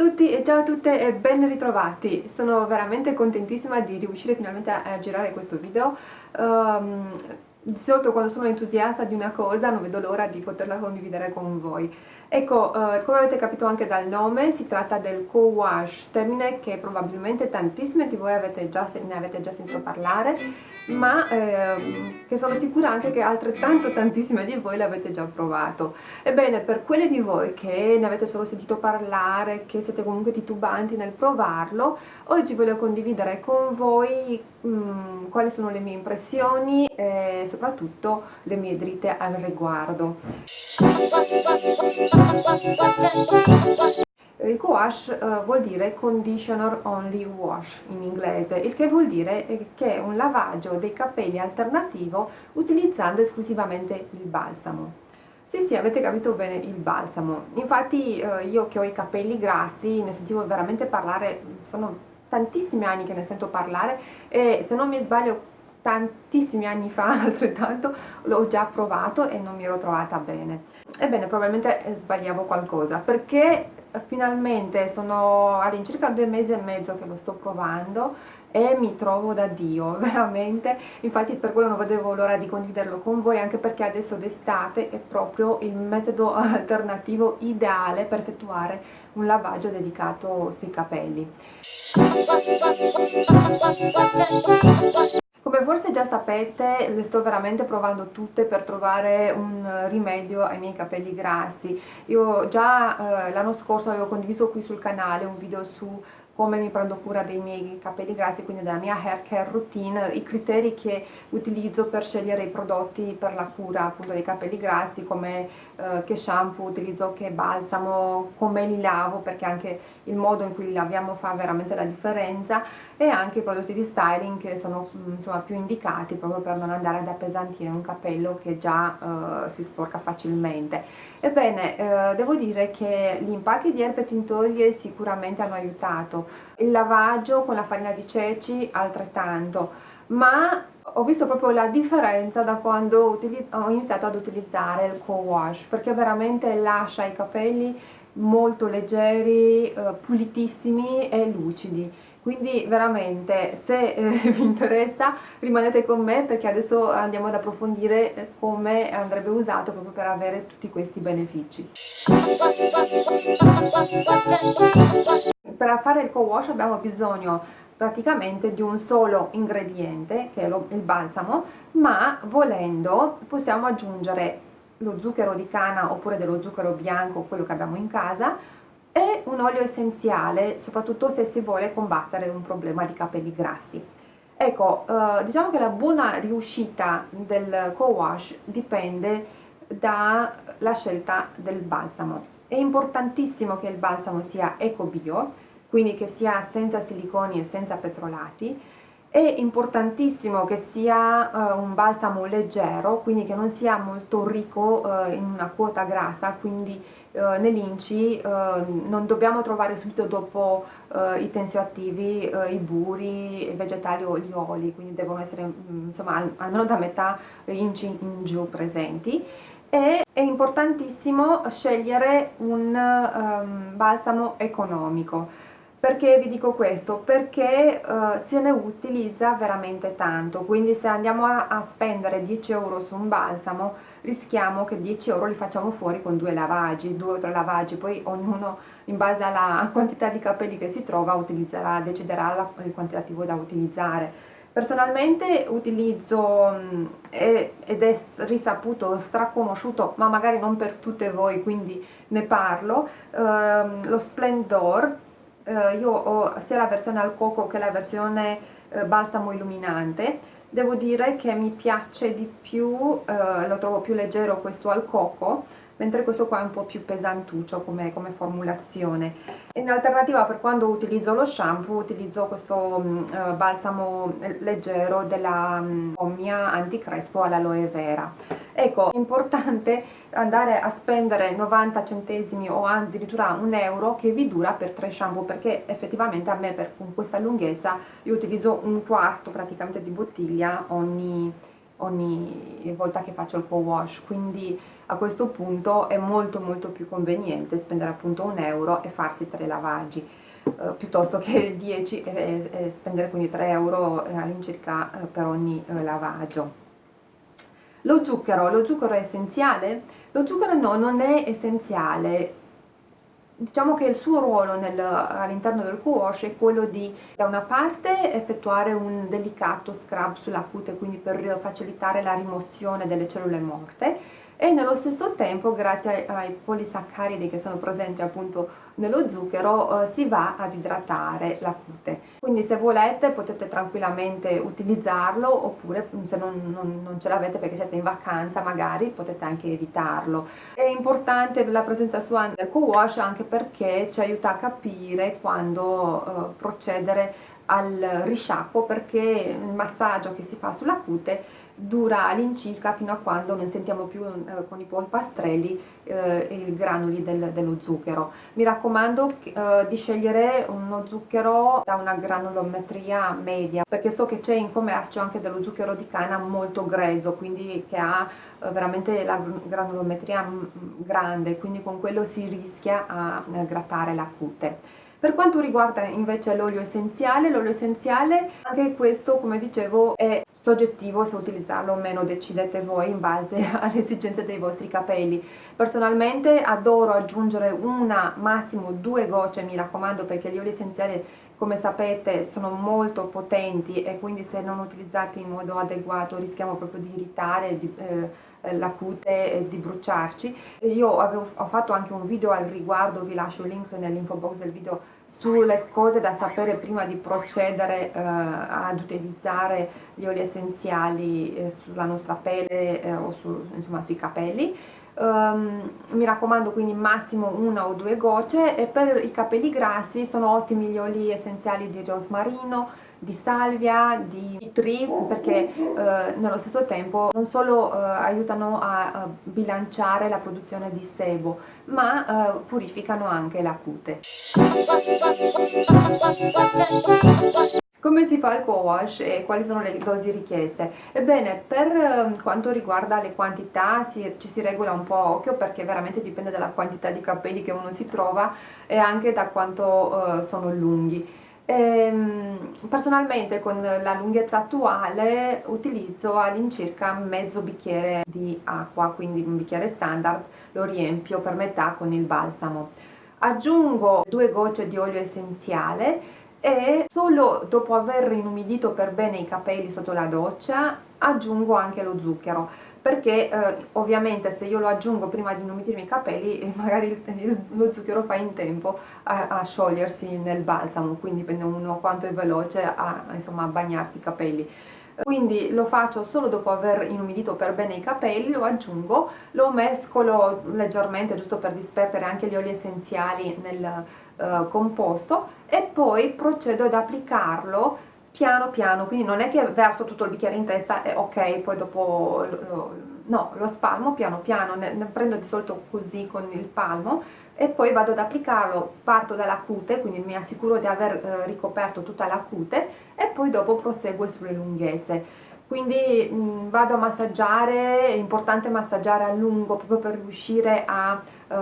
Tutti e ciao a tutte e ben ritrovati! Sono veramente contentissima di riuscire finalmente a, girare questo video. Um, di solito quando sono entusiasta di una cosa non vedo l'ora di poterla condividere con voi. Ecco, uh, come avete capito anche dal nome, si tratta del co-wash, termine che probabilmente tantissime di voi avete già, ne avete già sentito parlare ma ehm, che sono sicura anche che altrettanto tantissime di voi l'avete già provato. Ebbene, per quelle di voi che ne avete solo sentito parlare, che siete comunque titubanti nel provarlo, oggi voglio condividere con voi mh, mm, quali sono le mie impressioni e soprattutto le mie dritte al riguardo. Il co-wash uh, vuol dire conditioner only wash in inglese, il che vuol dire che è un lavaggio dei capelli alternativo utilizzando esclusivamente il balsamo. Sì, sì, avete capito bene il balsamo. Infatti uh, io che ho i capelli grassi ne sentivo veramente parlare, sono tantissimi anni che ne sento parlare e se non mi sbaglio tantissimi anni fa altrettanto l'ho già provato e non mi ero trovata bene ebbene probabilmente eh, sbagliavo qualcosa perché finalmente sono all'incirca due mesi e mezzo che lo sto provando e mi trovo da Dio, veramente, infatti per quello non vedevo l'ora di condividerlo con voi anche perché adesso d'estate è proprio il metodo alternativo ideale per effettuare un lavaggio dedicato sui capelli. Come forse già sapete le sto veramente provando tutte per trovare un rimedio ai miei capelli grassi. Io già eh, l'anno scorso avevo condiviso qui sul canale un video su come mi prendo cura dei miei capelli grassi, quindi della mia hair care routine, i criteri che utilizzo per scegliere i prodotti per la cura appunto dei capelli grassi, come eh, che shampoo utilizzo, che balsamo, come li lavo, perché anche il modo in cui li laviamo fa veramente la differenza e anche i prodotti di styling che sono mm, insomma più indicati proprio per non andare ad appesantire un capello che già eh, si sporca facilmente. Ebbene, eh, devo dire che gli impacchi di erbe tintorie sicuramente hanno aiutato, il lavaggio con la farina di ceci altrettanto, ma ho visto proprio la differenza da quando ho iniziato ad utilizzare il co-wash, perché veramente lascia i capelli molto leggeri, eh, pulitissimi e lucidi. Quindi veramente se eh, vi interessa rimanete con me perché adesso andiamo ad approfondire eh, come andrebbe usato proprio per avere tutti questi benefici. Per fare il co-wash abbiamo bisogno praticamente di un solo ingrediente che è lo, il balsamo ma volendo possiamo aggiungere lo zucchero di canna oppure dello zucchero bianco quello che abbiamo in casa e un olio essenziale, soprattutto se si vuole combattere un problema di capelli grassi. Ecco, eh, diciamo che la buona riuscita del co-wash dipende dalla scelta del balsamo. È importantissimo che il balsamo sia eco-bio, quindi che sia senza siliconi e senza petrolati, è importantissimo che sia uh, un balsamo leggero, quindi che non sia molto ricco uh, in una quota grassa, quindi uh, nell'inci non dobbiamo trovare subito dopo i tensioattivi, i buri, i vegetali o gli oli, quindi devono essere mm, insomma almeno da metà inci in giù presenti. E è importantissimo scegliere un um, balsamo economico perché vi dico questo? Perché uh, se ne utilizza veramente tanto, quindi se andiamo a, a, spendere 10 euro su un balsamo rischiamo che 10 euro li facciamo fuori con due lavaggi, due o tre lavaggi, poi ognuno in base alla quantità di capelli che si trova utilizzerà, deciderà la, il quantitativo da utilizzare. Personalmente utilizzo mm, ed è risaputo, straconosciuto, ma magari non per tutte voi, quindi ne parlo, ehm, lo Splendor eh, io ho sia la versione al coco che la versione eh, balsamo illuminante. Devo dire che mi piace di più, eh, lo trovo più leggero questo al coco mentre questo qua è un po' più pesantuccio come, come formulazione. In alternativa per quando utilizzo lo shampoo utilizzo questo um, uh, balsamo leggero della um, Omnia Anticrespo all'aloe vera. Ecco, è importante andare a spendere 90 centesimi o addirittura un euro che vi dura per tre shampoo perché effettivamente a me per, con questa lunghezza io utilizzo un quarto praticamente di bottiglia ogni, ogni volta che faccio il co-wash, quindi a questo punto è molto molto più conveniente spendere appunto un euro e farsi tre lavaggi eh, piuttosto che 10 e, e, spendere quindi 3 euro eh, all'incirca eh, per ogni eh, lavaggio lo zucchero, lo zucchero è essenziale? lo zucchero no, non è essenziale diciamo che il suo ruolo all'interno del co-wash è quello di da una parte effettuare un delicato scrub sulla cute quindi per facilitare la rimozione delle cellule morte e nello stesso tempo grazie ai, polisaccaridi che sono presenti appunto nello zucchero eh, si va ad idratare la cute. Quindi se volete potete tranquillamente utilizzarlo oppure se non, non, non ce l'avete perché siete in vacanza magari potete anche evitarlo. È importante la presenza sua nel co-wash anche perché ci aiuta a capire quando eh, procedere al risciacquo perché il massaggio che si fa sulla cute dura all'incirca fino a quando non sentiamo più eh, con i polpastrelli eh, i granuli del, dello zucchero. Mi raccomando eh, di scegliere uno zucchero da una granulometria media perché so che c'è in commercio anche dello zucchero di canna molto grezzo quindi che ha eh, veramente la granulometria mm, grande quindi con quello si rischia a eh, grattare la cute. Per quanto riguarda invece l'olio essenziale, l'olio essenziale anche questo come dicevo è soggettivo se utilizzarlo o meno decidete voi in base alle esigenze dei vostri capelli. Personalmente adoro aggiungere una, massimo due gocce mi raccomando perché gli oli essenziali come sapete sono molto potenti e quindi se non utilizzati in modo adeguato rischiamo proprio di irritare di, eh, la cute e di bruciarci. Io avevo, ho fatto anche un video al riguardo, vi lascio il link nell'info box del video sulle cose da sapere prima di procedere eh, ad utilizzare gli oli essenziali eh, sulla nostra pelle eh, o su, insomma, sui capelli um, mi raccomando quindi massimo una o due gocce e per i capelli grassi sono ottimi gli oli essenziali di rosmarino di salvia, di tree perché eh, nello stesso tempo non solo eh, aiutano a, a, bilanciare la produzione di sebo ma eh, purificano anche la cute. Come si fa il co-wash e quali sono le dosi richieste? Ebbene, per ehm, quanto riguarda le quantità si, ci si regola un po' occhio perché veramente dipende dalla quantità di capelli che uno si trova e anche da quanto uh, sono lunghi. Ehm, personalmente con la lunghezza attuale utilizzo all'incirca mezzo bicchiere di acqua, quindi un bicchiere standard, lo riempio per metà con il balsamo. Aggiungo due gocce di olio essenziale e solo dopo aver inumidito per bene i capelli sotto la doccia aggiungo anche lo zucchero. Perché eh, ovviamente se io lo aggiungo prima di inumidirmi i capelli magari lo zucchero fa in tempo a, a, sciogliersi nel balsamo quindi dipende uno quanto è veloce a, insomma, a bagnarsi i capelli. Quindi lo faccio solo dopo aver inumidito per bene i capelli, lo aggiungo, lo mescolo leggermente giusto per dispertere anche gli oli essenziali nel uh, composto e poi procedo ad applicarlo piano piano, quindi non è che verso tutto il bicchiere in testa e ok, poi dopo lo, lo, no, lo spalmo piano piano, ne, ne prendo di solito così con il palmo e poi vado ad applicarlo, parto dalla cute, quindi mi assicuro di aver eh, ricoperto tutta la cute e poi dopo proseguo sulle lunghezze. Quindi mh, vado a massaggiare, è importante massaggiare a lungo proprio per riuscire a, uh,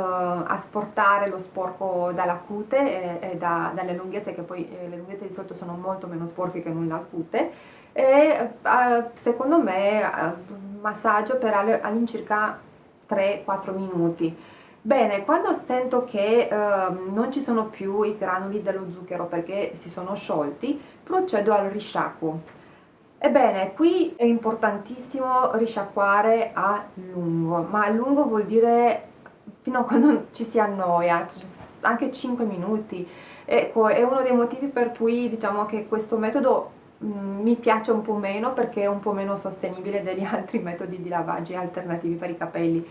a sportare lo sporco dalla cute e, e da, dalle lunghezze, che poi eh, le lunghezze di solito sono molto meno sporche che non la cute e uh, secondo me uh, massaggio per all'incirca 3-4 minuti Bene, quando sento che eh, non ci sono più i granuli dello zucchero perché si sono sciolti, procedo al risciacquo. Ebbene, qui è importantissimo risciacquare a lungo, ma a lungo vuol dire fino a quando ci si annoia, anche 5 minuti. Ecco, è uno dei motivi per cui diciamo che questo metodo mm, mi piace un po' meno perché è un po' meno sostenibile degli altri metodi di lavaggio alternativi per i capelli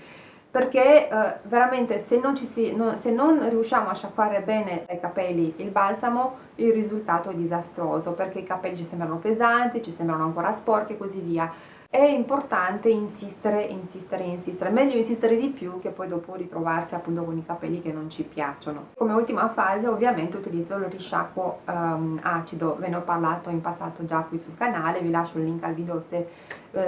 perché eh, veramente se non, si, no, se non, riusciamo a sciacquare bene i capelli il balsamo il risultato è disastroso perché i capelli ci sembrano pesanti, ci sembrano ancora sporchi e così via. È importante insistere, insistere, insistere, meglio insistere di più che poi dopo ritrovarsi appunto con i capelli che non ci piacciono. Come ultima fase ovviamente utilizzo il risciacquo um, acido, ve ne ho parlato in passato già qui sul canale, vi lascio il link al video se uh,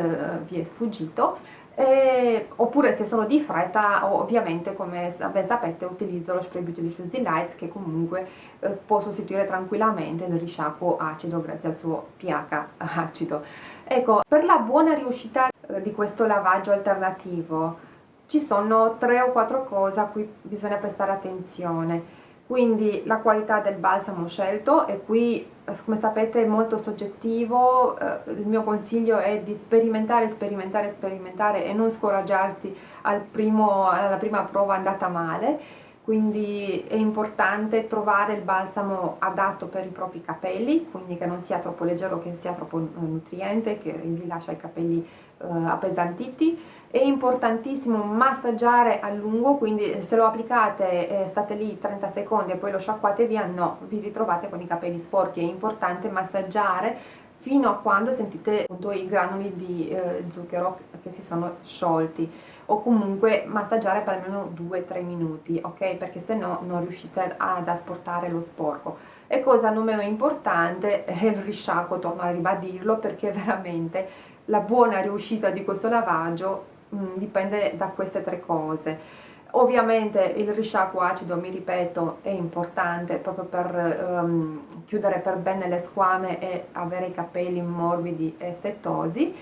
vi è sfuggito e, oppure se sono di fretta ovviamente come ben sapete utilizzo lo spray Beauty Delicious Delights che comunque eh, può sostituire tranquillamente il risciacquo acido grazie al suo pH acido. Ecco per la buona riuscita eh, di questo lavaggio alternativo ci sono tre o quattro cose a cui bisogna prestare attenzione quindi la qualità del balsamo scelto e qui eh, come sapete è molto soggettivo, eh, il mio consiglio è di sperimentare, sperimentare, sperimentare e non scoraggiarsi al primo, alla prima prova andata male. Quindi è importante trovare il balsamo adatto per i propri capelli, quindi che non sia troppo leggero, che sia troppo eh, nutriente, che vi lascia i capelli appesantiti. È importantissimo massaggiare a lungo, quindi se lo applicate e state lì 30 secondi e poi lo sciacquate via, no, vi ritrovate con i capelli sporchi. È importante massaggiare fino a quando sentite appunto i granuli di eh, zucchero che si sono sciolti o comunque massaggiare per almeno 2-3 minuti ok perché se no non riuscite ad asportare lo sporco e cosa non meno importante è il risciacquo torno a ribadirlo perché veramente la buona riuscita di questo lavaggio mh, mm, dipende da queste tre cose. Ovviamente il risciacquo acido, mi ripeto, è importante proprio per um, chiudere per bene le squame e avere i capelli morbidi e setosi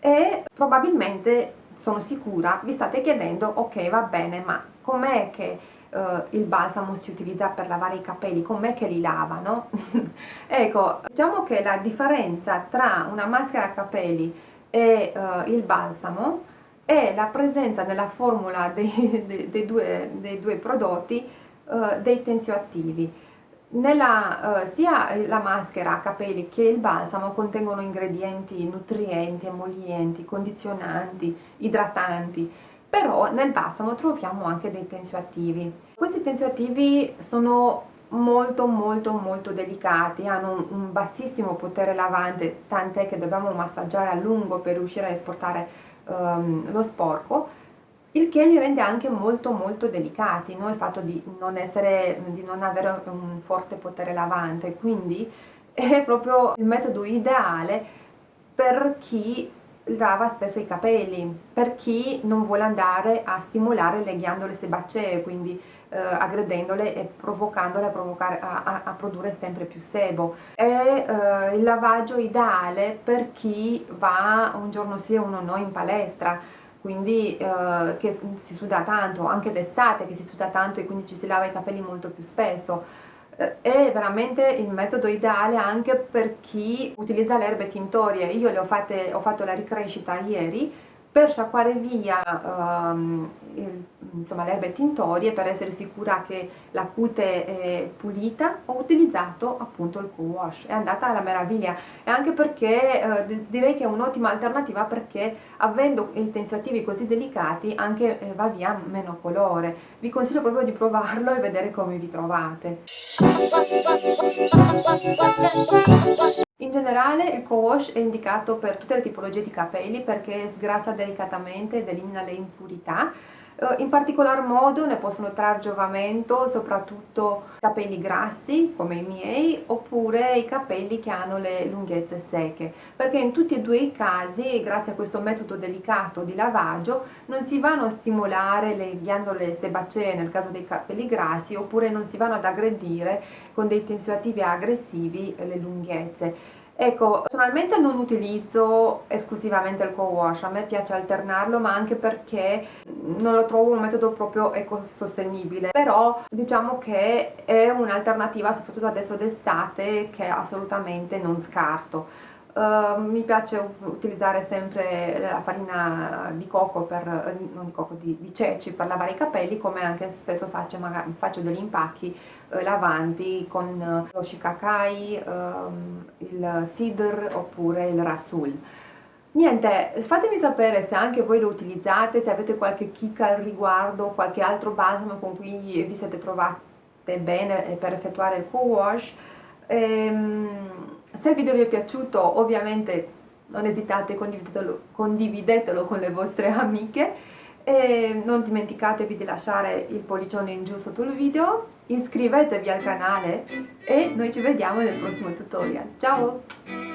e probabilmente sono sicura vi state chiedendo ok va bene ma com'è che uh, il balsamo si utilizza per lavare i capelli? Com'è che li lavano ecco diciamo che la differenza tra una maschera capelli e uh, il balsamo è la presenza nella formula dei, dei, dei, due, dei due, prodotti uh, dei tensioattivi. Nella, uh, sia la maschera a capelli che il balsamo contengono ingredienti nutrienti, emolienti, condizionanti, idratanti, però nel balsamo troviamo anche dei tensioattivi. Questi tensioattivi sono molto molto molto delicati, hanno un, un bassissimo potere lavante, tant'è che dobbiamo massaggiare a lungo per riuscire a esportare um, lo sporco il che li rende anche molto molto delicati, no? il fatto di non, essere, di non avere un forte potere lavante, quindi è proprio il metodo ideale per chi lava spesso i capelli, per chi non vuole andare a stimolare le ghiandole sebacee, quindi eh, aggredendole e provocandole a, a, a, produrre sempre più sebo. È eh, il lavaggio ideale per chi va un giorno sì e uno no in palestra, quindi eh, che si suda tanto, anche d'estate che si suda tanto e quindi ci si lava i capelli molto più spesso. Eh, è veramente il metodo ideale anche per chi utilizza le erbe tintorie. Io le ho, fatte, ho fatto la ricrescita ieri per sciacquare via um, il, insomma, le erbe tintorie per essere sicura che la cute è pulita ho utilizzato appunto il co-wash è andata alla meraviglia. E anche perché eh, direi che è un'ottima alternativa perché avendo i tensioattivi così delicati anche eh, va via meno colore. Vi consiglio proprio di provarlo e vedere come vi trovate. In generale il co-wash è indicato per tutte le tipologie di capelli perché sgrassa delicatamente ed elimina le impurità in particolar modo ne possono trarre giovamento soprattutto capelli grassi come i miei oppure i capelli che hanno le lunghezze secche perché in tutti e due i casi grazie a questo metodo delicato di lavaggio non si vanno a stimolare le ghiandole sebacee nel caso dei capelli grassi oppure non si vanno ad aggredire con dei tensioattivi aggressivi le lunghezze Ecco, personalmente non utilizzo esclusivamente il co-wash, a me piace alternarlo ma anche perché non lo trovo un metodo proprio ecosostenibile, però diciamo che è un'alternativa soprattutto adesso d'estate che assolutamente non scarto. Uh, mi piace utilizzare sempre la farina di coco per, non di coco, di, di ceci per lavare i capelli come anche spesso faccio, magari, faccio degli impacchi eh, lavanti con eh, lo shikakai, ehm, il sidr oppure il rasul niente fatemi sapere se anche voi lo utilizzate se avete qualche chicca al riguardo qualche altro balsamo con cui vi siete trovate bene per effettuare il co-wash. Ehm, se il video vi è piaciuto ovviamente non esitate, condividetelo, condividetelo con le vostre amiche e non dimenticatevi di lasciare il pollicione in giù sotto il video, iscrivetevi al canale e noi ci vediamo nel prossimo tutorial. Ciao!